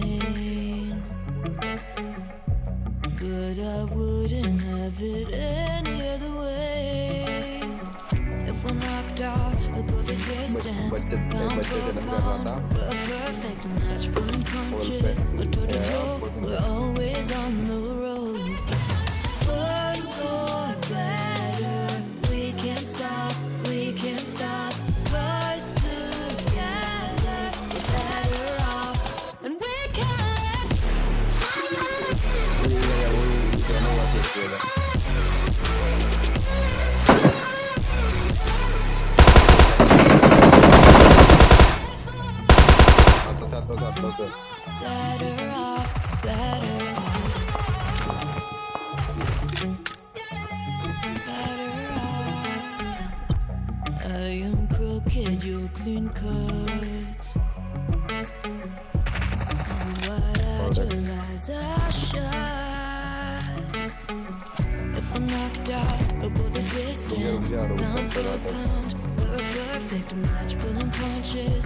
pain. But I wouldn't have it any other way. If we're knocked out, look all the distance. Pound for pound, we're a perfect match. Pulling punches, we're toe to toe, we're always on the road. close up, close up. Better off, better off. Better off. I am crooked, you clean cuts. Whatever eyes I shut. If I'm knocked out, I'll go the distance. Pound for pound, we're a perfect match, pulling punches.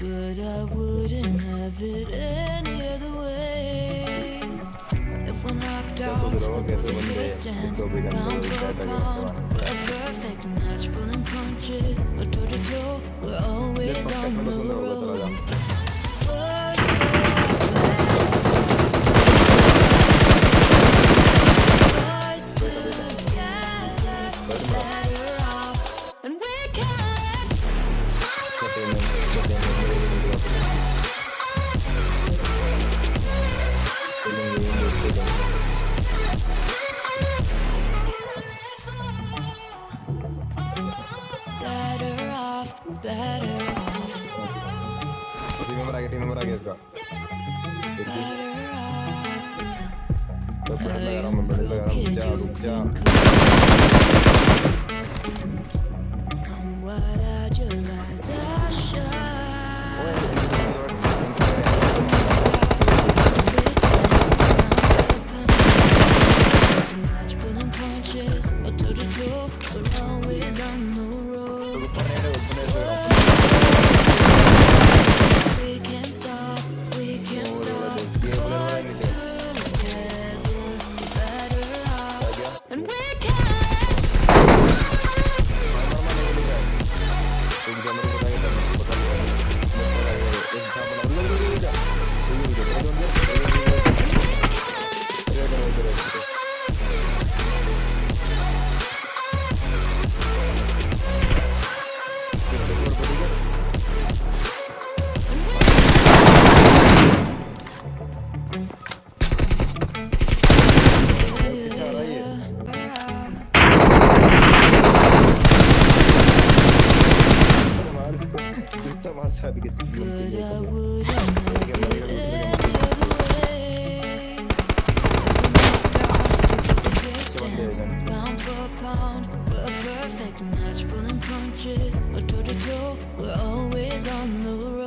but I wouldn't have it any other way. If we're knocked out, we'll go the distance, pound for pound. We're a perfect match, pulling punches, but toe to toe, we're always on the team member आ गया team member आ गया इसका better off. तो फिर लगा रहा हूँ मैं बड़े लगा रहा हूँ रुक जा रुक जा Toe, we're always on the road.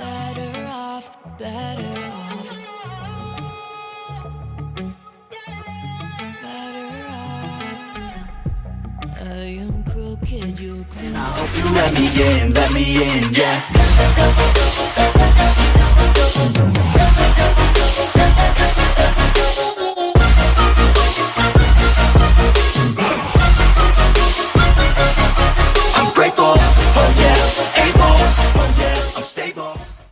Better off, better off. Better off. I am crooked, you're clean. I hope you let me in, let me in, yeah.